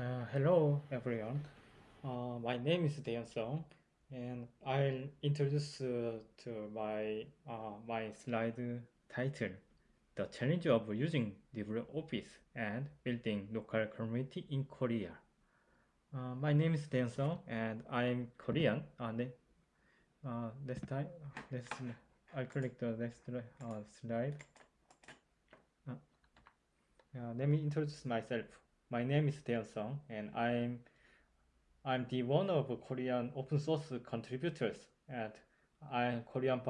Uh, hello everyone. Uh, my name is DaeHyun Sung, and I'll introduce uh, to my uh, my slide title, "The Challenge of Using LibreOffice and Building Local Community in Korea." Uh, my name is DaeHyun Sung, and I'm Korean. and uh, time, let's I'll click the next uh, slide. Uh, let me introduce myself. My name is DaeHyun Sung, and I'm I'm the one of Korean open source contributors, and I'm Korean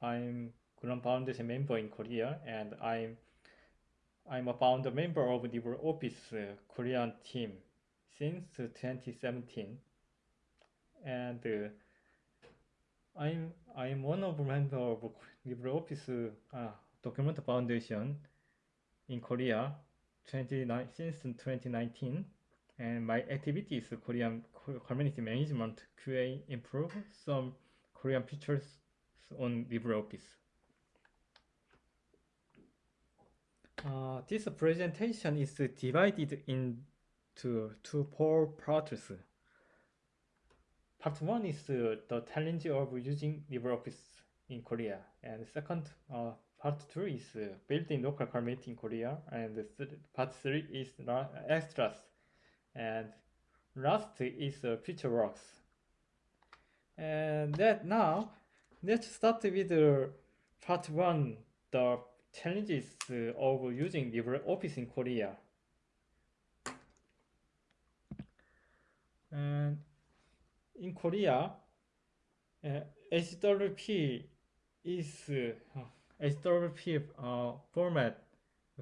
I'm Korean Foundation member in Korea, and I'm I'm a founder member of the LibreOffice uh, Korean team since 2017, and uh, I'm I'm one of the member of LibreOffice uh, Document Foundation in Korea 29 since 2019 and my activity is Korean community management, QA improve some Korean features on LibreOffice. Uh, this presentation is divided into two four parts. Part one is uh, the challenge of using LibreOffice in Korea, and second uh, Part 2 is uh, building local community in Korea, and part 3 is extras, and last is uh, future works. And that now, let's start with uh, part 1, the challenges uh, of using LibreOffice in Korea. And in Korea, uh, HWP is uh, HWP uh, format,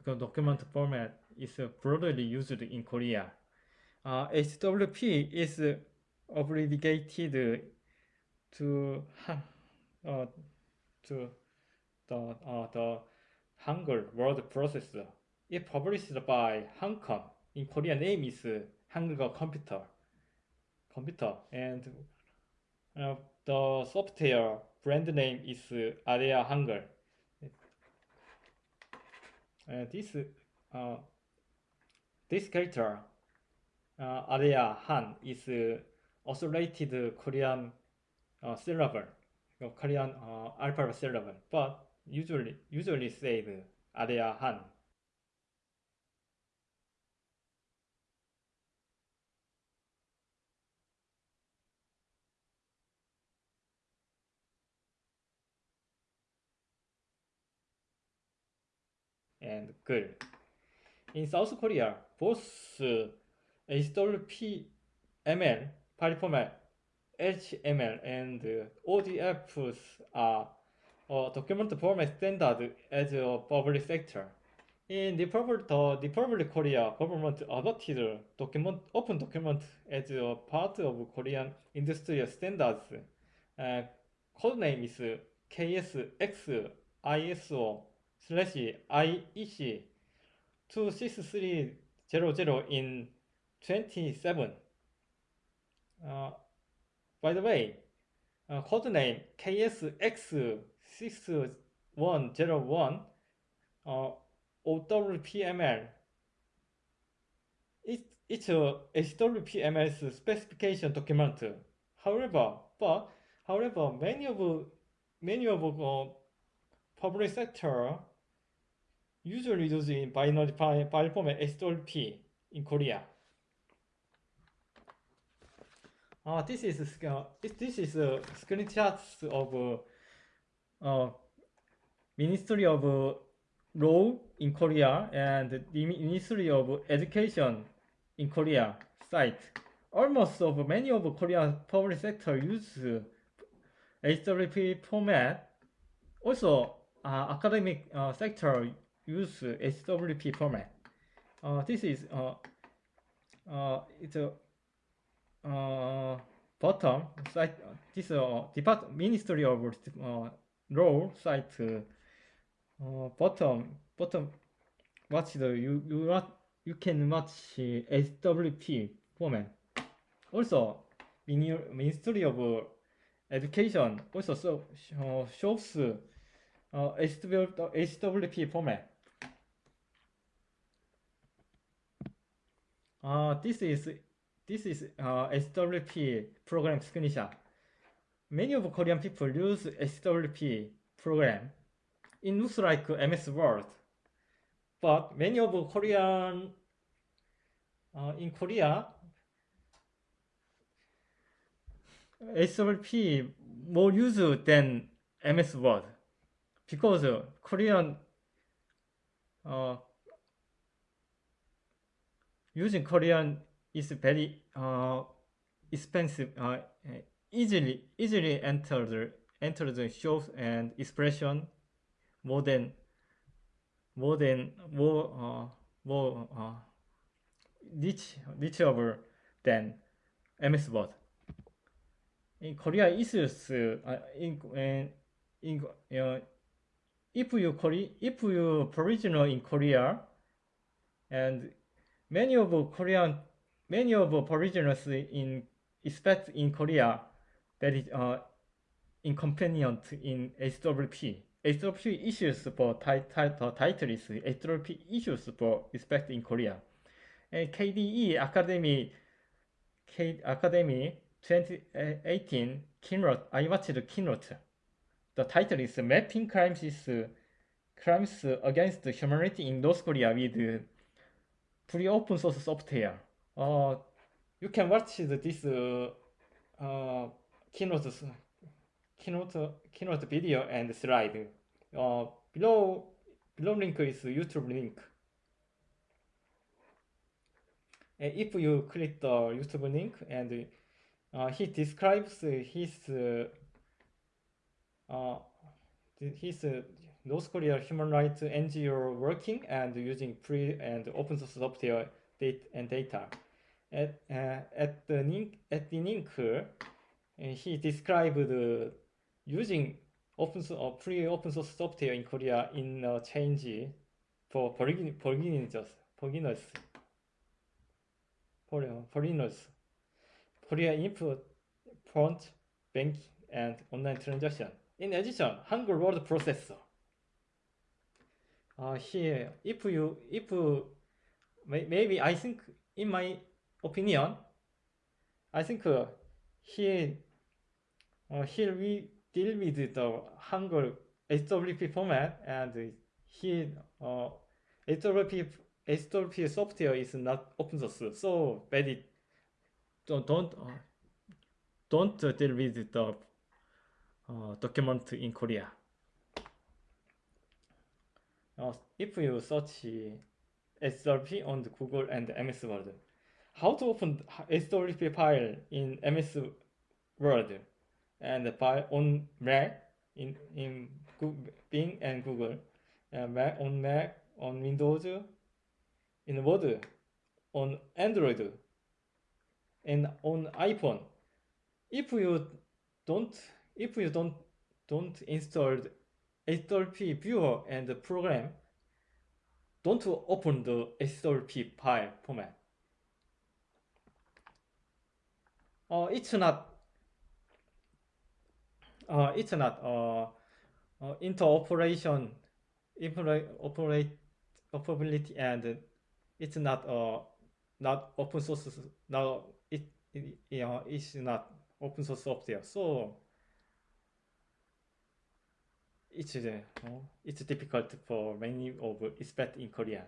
document format is uh, broadly used in Korea. Uh, HWP is abbreviated to uh, to the uh, the Hangul word processor. It published by Hancom. In Korean name is Hangul Computer. Computer and uh, the software brand name is Area Hangul. Uh, this uh, this character uh, Arya Han is uh, oscillated Korean uh, syllable, Korean uh, alphabet syllable, but usually usually said Arya Han. In South Korea, both uh, HWP-ML, file format, HTML, and uh, ODFs are a document format standard as a public sector. In the public, the, public Korea government adopted document, open document as a part of Korean industrial standards. Uh, code name is KSX ISO slash IEC 26300 in 27. Uh, by the way, uh, code name KSX6101 uh, OWPML it, it's a HWPML's specification document. However, but however, many of many of uh, public sector usually used in binary file format HWP in Korea. Uh, this is uh, this is uh, screenshots of uh, uh, Ministry of uh, Law in Korea and the Ministry of Education in Korea site. Almost of many of Korean public sector use HWP format. Also, uh, academic uh, sector use HWP format. Uh, this is uh, uh, it's a uh, bottom site. This uh, Depart Ministry of uh, Law site. Uh, bottom bottom. Watch the you you you can watch HWP format. Also, Ministry of Education also so, uh, shows uh, HWP format. Uh, this is this is uh, SWP program screenshot. Many of Korean people use SWP program. It looks like MS Word, but many of Korean uh, in Korea SWP more used than MS Word because Korean uh, using Korean is very uh, expensive, uh, easily easily enter the enter the shows and expression more than more than more uh, more uh, reach reachable than MS Word. In Korea issues uh, in uh, in uh, if you Korea if you provisional in Korea and many of Korean many of provisionals in expect in Korea that is uh, inconvenient in HWP. HWP issues for title is HWP issues for expect in Korea. And KDE Akademy K Academy 2018 keynote I watched the keynote. The title is Mapping Crimes is Crimes Against Humanity in North Korea with free open source software. Uh, you can watch this uh, uh, keynote keynote keynote video and slide. Uh, below below link is YouTube link. And if you click the YouTube link and uh, he describes his uh, his North Korea human rights NGO working and using free and open source software data and data. At, uh, at the link, at the link, uh, he described uh, using open source, free open source software in Korea in a change for beginners, beginners, for foreigners. Korea input, front, bank, and online transaction. In addition, Hangul word processor. Uh, here, if you, if maybe I think, in my opinion, I think uh, here, uh, here we deal with the Hangul HWP format and here uh, HWP, HWP software is not open source, so very don't don't, uh, don't deal with the uh, document in Korea. If you search HWP on Google and MS Word, how to open HWP file in MS Word and file on Mac in in Bing and Google, Mac on Mac on Windows, in Word, on Android, and on iPhone. If you don't if you don't don't install HWP viewer and the program, don't open the HWP file format. Uh, it's not uh, it's not uh, uh, interoperation operate operability and it's not uh, not open source now it, it it's not open source software so it's uh, it's difficult for many of expect in Korea.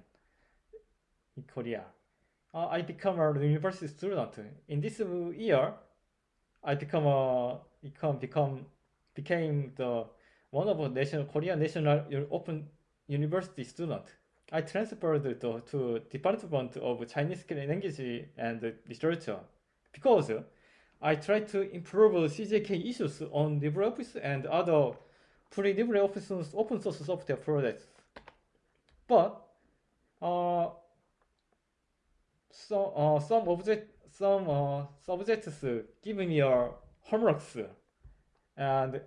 In Korea, uh, I become a university student. In this year, I become a become become became the one of a national Korean national open university student. I transferred to, to Department of Chinese Language and Literature because I try to improve CJK issues on LibreOffice and other free LibreOffice open source software projects. But uh, so, uh, some object some uh, subjects give me a homeworks and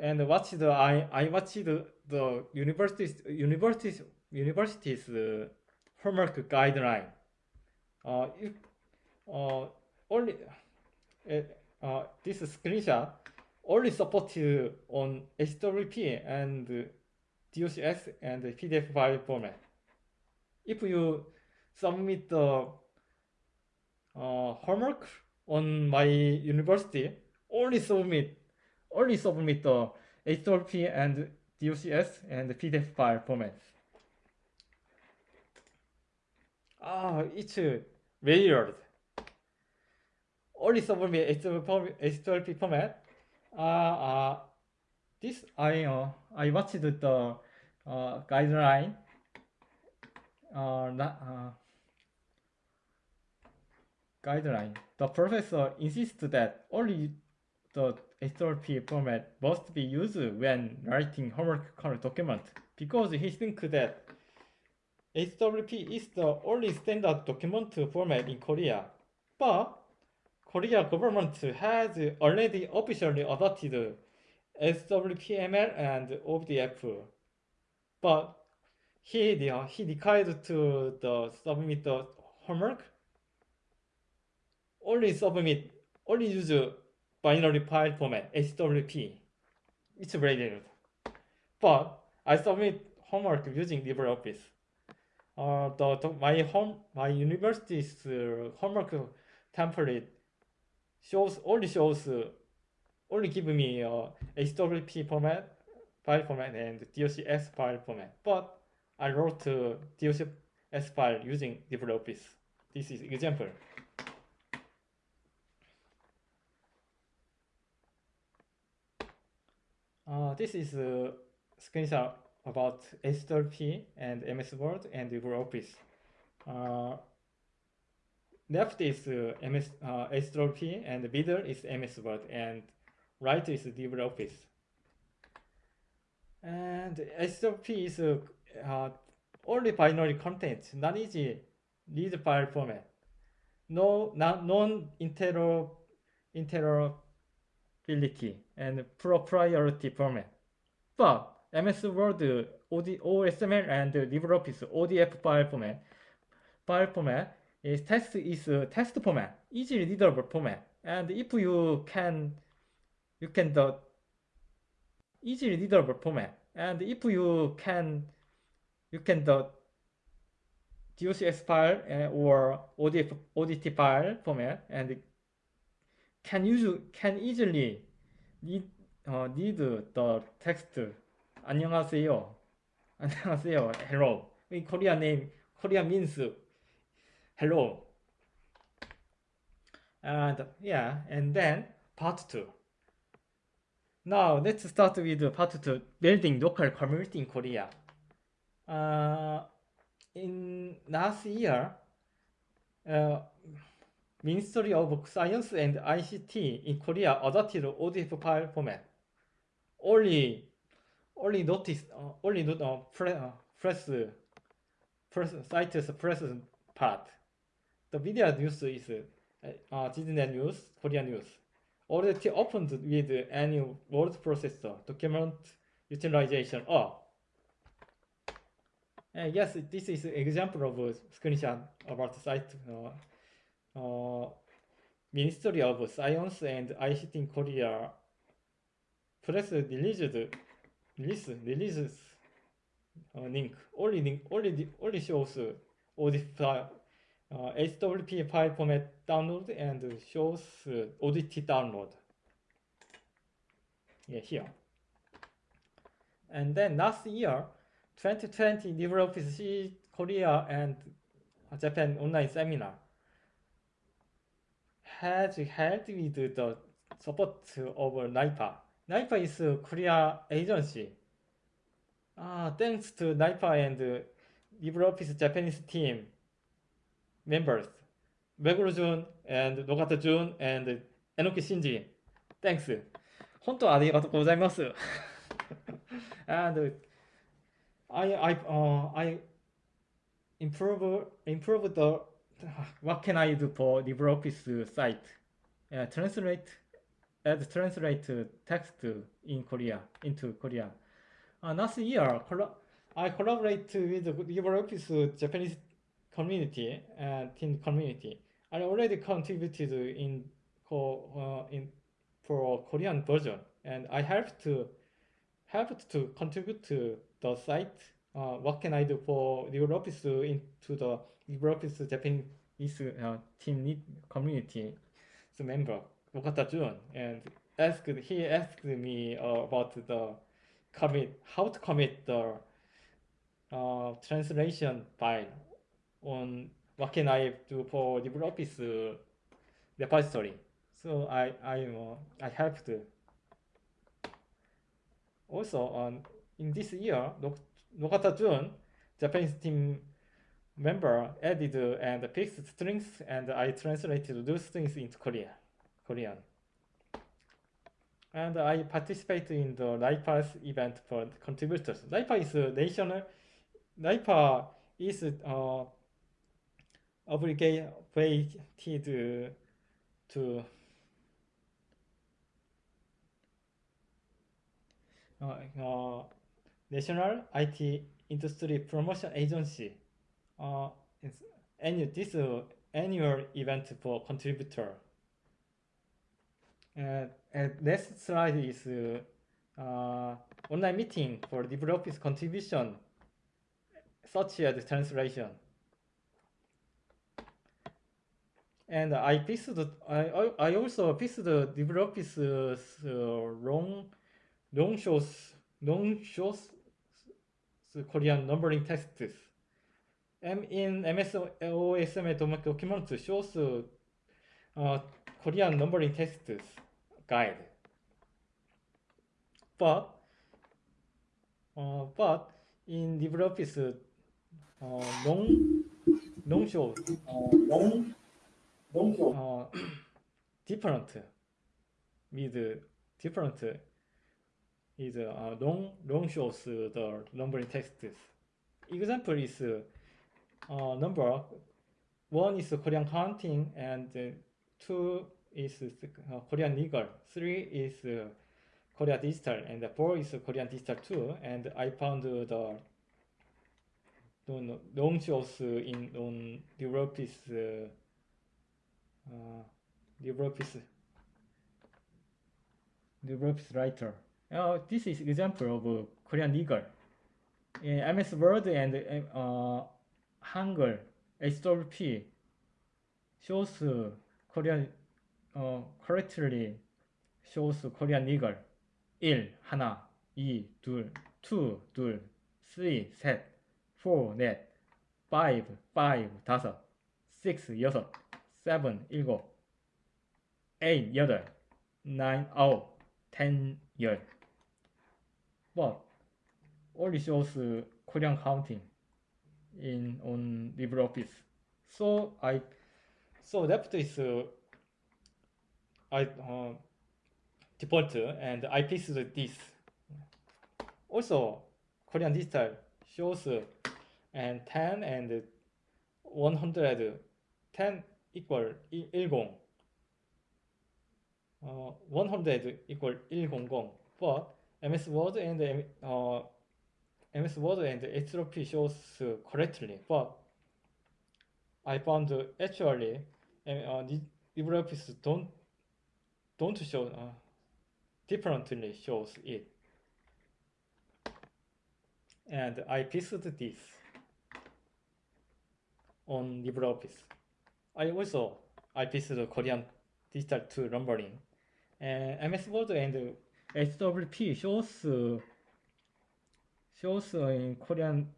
and watch the I I watched the, the universities universities universities uh, homework guideline. Uh, if uh, only uh, uh, this screenshot only supported on HWP and DOCX and PDF file format. If you submit the homework on my university, only submit, only submit uh, the HWP and DOCS and PDF file formats. Ah, it's weird. Only submit HWP format. Uh, this I uh, I watched the uh, guideline. Uh, uh, guideline. The professor insists that only the HWP format must be used when writing homework document because he thinks that HWP is the only standard document format in Korea. But Korea government has already officially adopted HWPML and ODF. But he, he decided to the submit the homework only submit, only use binary file format, HWP. It's very good. But I submit homework using LibreOffice. Uh, the, the, my home, my university's uh, homework template shows only shows uh, only give me uh, HWP format, file format, and DOCS file format. But I wrote uh, DOCS file using LibreOffice. This is example. Uh, this is a screenshot about HWP and MS Word and LibreOffice. Uh, left is uh, MS uh, HWP and middle is MS Word and right is LibreOffice. And HWP is uh, uh, only binary content, not easy read file format. No, non-interoperability and proprietary format. But MS Word OD, OSML and LibreOffice ODF file format, file format is text is text format, easily readable format. And if you can, you can the easily readable format. And if you can, you can the DOCS file uh, or ODF, ODT file format and can use can easily read, uh, read the text. 안녕하세요. 안녕하세요. Hello. In Korean name, Korean means hello. And yeah, and then part two. Now let's start with part two, building local community in Korea. Uh, in last year, uh, Ministry of Science and ICT in Korea adopted ODF file format. Only, only notice, uh, only not uh, press, uh, press, CITES press part. The video news is uh, News, Korea News. Already opened with any word processor, document utilization. Oh, uh, yes, this is an example of a screenshot about the site. Uh, uh, Ministry of Science and ICT in Korea press released release releases uh, link only link only only shows ODT file uh, HWP file format download and shows uh, ODT download. Yeah, here. And then last year, 2020 LibreOffice Korea and Japan online seminar has held with the support of NIPA. NIPA is a Korea agency. Uh, thanks to NIPA and LibreOffice Japanese team members, Meguro Jun and Nogata Jun and Enoki Shinji. Thanks. 本当ありがとうございます。and I I uh, I improve improve the what can I do for LibreOffice site? Uh, translate, add translate text in Korea into Korea. Uh, last year, I collaborate with the LibreOffice Japanese community and team community. I already contributed in uh, in for Korean version, and I helped to helped to contribute to the site. Uh, what can I do for LibreOffice into the LibreOffice Japan is uh, team lead community member Nogata Jun and asked he asked me uh, about the commit how to commit the uh, translation file on what can I do for LibreOffice repository. So I I uh, I helped. Also, um, in this year, Nogata Jun, Japanese team member, added and fixed strings, and I translated those strings into Korean. Korean. And I participate in the NIPA's event for contributors. NIPA is a national. NIPA is uh, obligated to uh, uh, National IT Industry Promotion Agency. Uh, annual, this uh, annual event for contributor. Uh, and next slide is uh, online meeting for developers contribution, such as translation. And I fixed, I, I also fixed LibreOffice uh, long, long shows, long shows Korean numbering texts. M in MS OSM document shows uh, Korean numbering texts guide. But uh, but in LibreOffice uh, long long show uh, long uh, different with different is uh, long long shows the number numbering texts. Example is uh, number one is Korean counting and two is uh, Korean legal, three is uh, Korea digital, and four is Korean digital too. And I found the long shows in on LibreOffice uh, uh, LibreOffice LibreOffice writer. Uh, this is example of uh, Korean legal. In MS Word and uh, Hangul HWP shows uh, Korean uh, correctly shows Korean legal 1, 하나, 2, 둘, 2, 둘, 3, 셋, 4, 넷, 5, 5, 다섯, 6, 여섯, 7, 일곱. 8, 여덟. 9, 아홉. 10, 열. But only shows uh, Korean counting in on LibreOffice. So I, so left is uh, I uh, default and I piece this. Also, Korean digital shows uh, and 10 and 110 equal 10 uh, 100 equal 100 but MS Word and uh, MS Word and HTTP shows correctly, but I found actually uh, LibreOffice don't don't show uh, differently shows it, and I fixed this on LibreOffice. I also I visited Korean digital to numbering. Uh, MS Word and HWP shows shows in Korean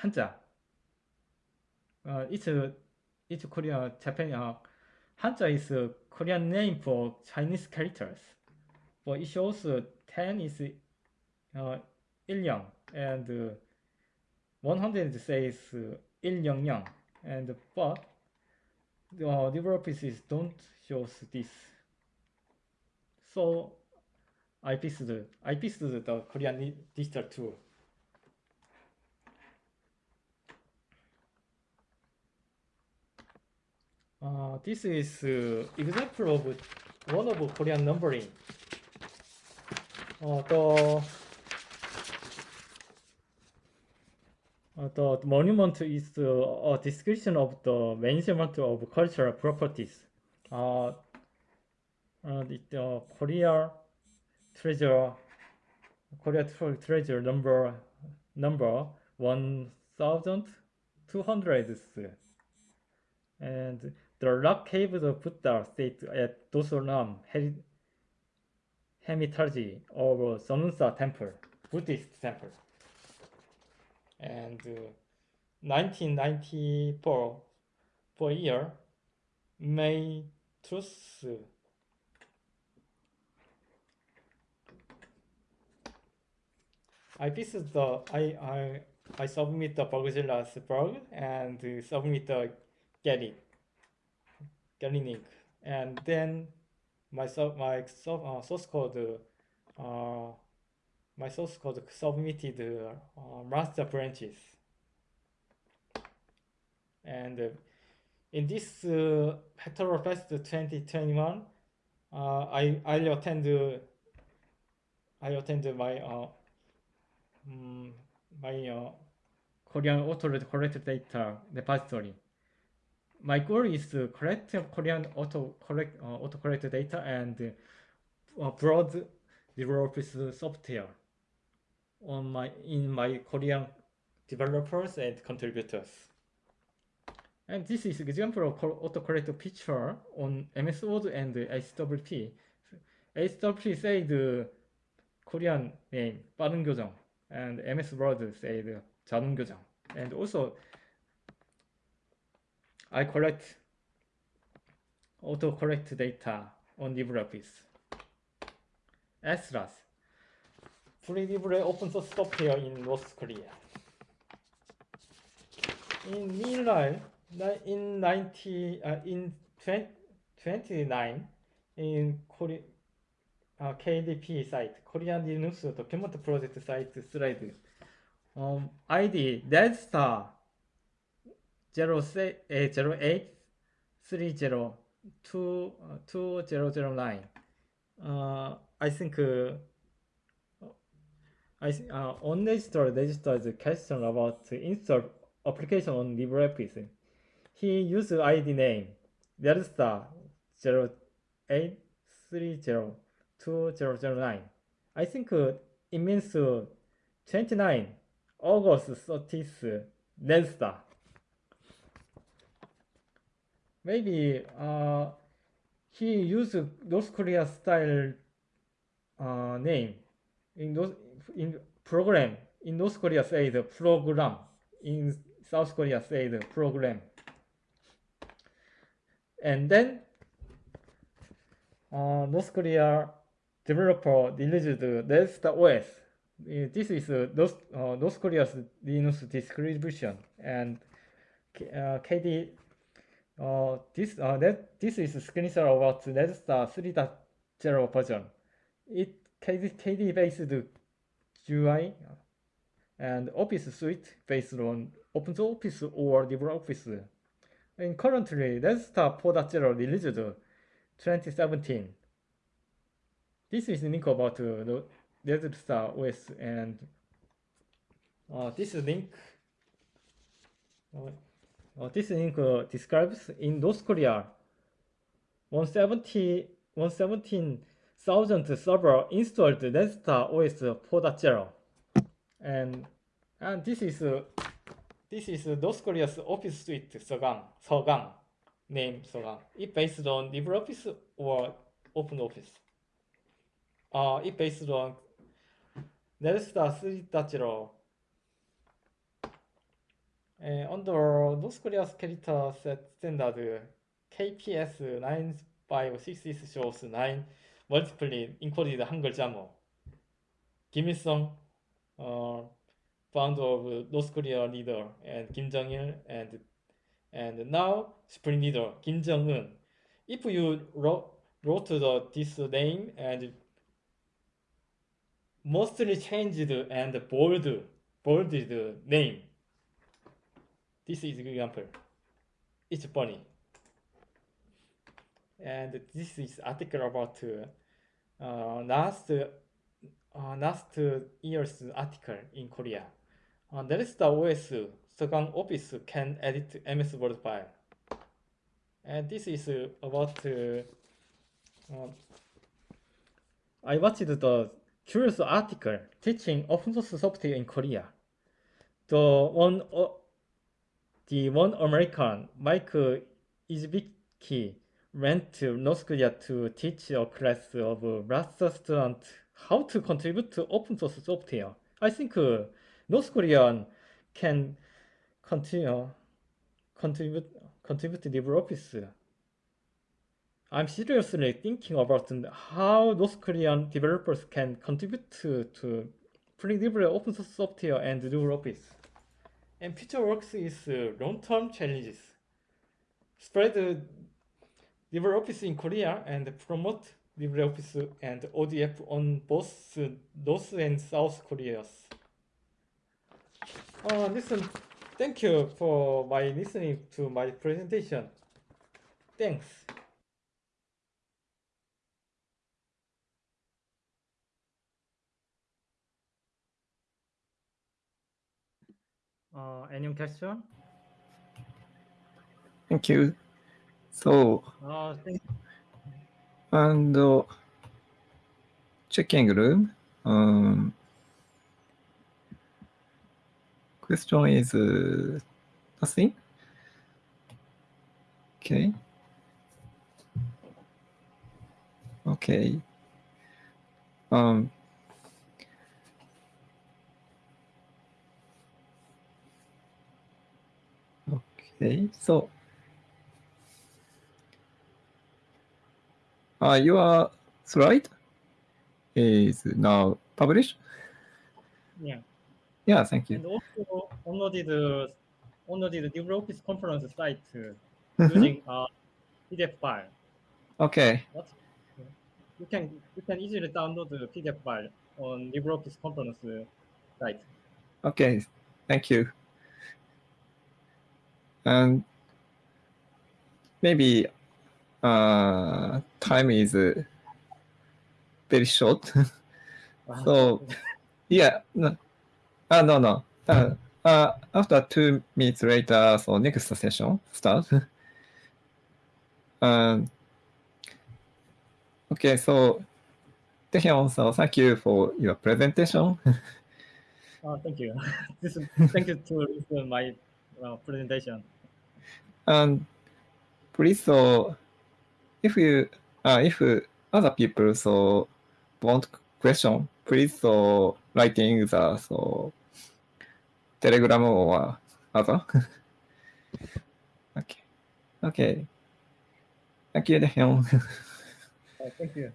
Hanja. Uh, it's it's Korean Japanese. uh, Hanja is a Korean name for Chinese characters. But it shows uh, 10 is uh, 1령 and uh, 100 says uh, and but uh, LibreOffice don't shows this. So I fixed I fixed the Korean digital tool. Uh, this is uh, example of one of Korean numbering. Uh, the the monument is a description of the management of cultural properties. Uh, the Korea treasure, Korea treasure number number one thousand two hundred and the rock caves of Buddha state at Dosoram Hermitage of Seonunsa Temple, Buddhist temple. And uh, 1994, for year, May Truth I visit the I I I submit the Bugzilla's bug and submit the Gerrit link and then my sub my sub, uh, source code uh, my source code submitted uh, master branches and uh, in this uh, Hacktoberfest 2021 uh, I I attend I attend my uh, um, my uh, Korean auto correct data repository. My goal is to collect Korean auto correct uh, auto correct data and uh, broad developers software on my in my Korean developers and contributors. And this is example of autocorrect feature on MS Word and HWP. HWP said Korean name 빠른 교정 and MS Word said 자동 교정. And also I collect autocorrect data on LibreOffice. SRAS, free libre open source software in North Korea. In meanwhile, in 90 uh, in 20, 29 in Korea uh, KDP site Korean Linux document project site slide um, ID Deadstar 08 30 2009 uh, I think uh, I uh, on register registered question about install application on LibreOffice he used ID name Delta 08302009. I think uh, it means uh, 29 August 30th Delta. Maybe uh, he used North Korea style uh, name in those in program in North Korea say the program in South Korea say the program and then uh, North Korea developer released Nest OS. This is uh, North, uh, North Korea's Linux distribution, and uh, KDE. Uh, this uh, that this is screenshot about Red Star 3.0 version. It KDE, KDE based GUI and Office suite based on OpenOffice or LibreOffice and currently, Red Star 4.0 released 2017. This is link about uh, the Red Star OS and uh, this link uh, uh, this link uh, describes in North Korea 170 117,000 server installed Red Star OS 4.0 and and this is this is North Korea's office suite Sogwang, Sogwang, name Sogwang. It based on LibreOffice or OpenOffice. Uh, it based on Red Star 3.0. Uh, under North Korea's character set standard, KPS 956 shows 9 multiply encoded 한글 자모. 김일성, uh, founder of North Korea leader and Il and and now supreme leader Kim Jong Un. If you wrote, wrote the, this name and mostly changed and bold bolded name, this is example. It's funny. And this is article about uh, last uh, last year's article in Korea. Uh, that is the OS. Sogwang Office can edit MS Word file. And this is about uh, I watched the curious article teaching open source software in Korea. The one, uh, the one American Mike Izbicki went to North Korea to teach a class of master student how to contribute to open source software. I think uh, North Korean can continue contribute contribute to LibreOffice. I'm seriously thinking about how North Korean developers can contribute to, to free libre open source software and LibreOffice. And future works is uh, long-term challenges. Spread uh, LibreOffice in Korea and promote LibreOffice and ODF on both North and South Koreas. Uh, listen, thank you for my listening to my presentation. Thanks. Uh, any question? Thank you. So, Uh, thank and uh, checking room. Um, question is uh, nothing. Okay. Okay. Um, okay. So, uh, your slide is now published. Yeah. Yeah, thank you. And also downloaded uh, downloaded LibreOffice conference site uh, Mhm. using a PDF file. Okay. What? You can you can easily download the PDF file on LibreOffice conference uh, site. Okay, thank you. And maybe uh, time is uh, very short. So, yeah, no, uh, no, no. Uh, uh, after two minutes later, so next session start. um, okay, so Taehyung, so thank you for your presentation. Uh, thank you. this is, thank you to my uh, presentation. And please, so if you, uh, if other people so want question, please so writing the so Telegram or other. okay, okay. Thank you, Daehyung. Uh, thank you.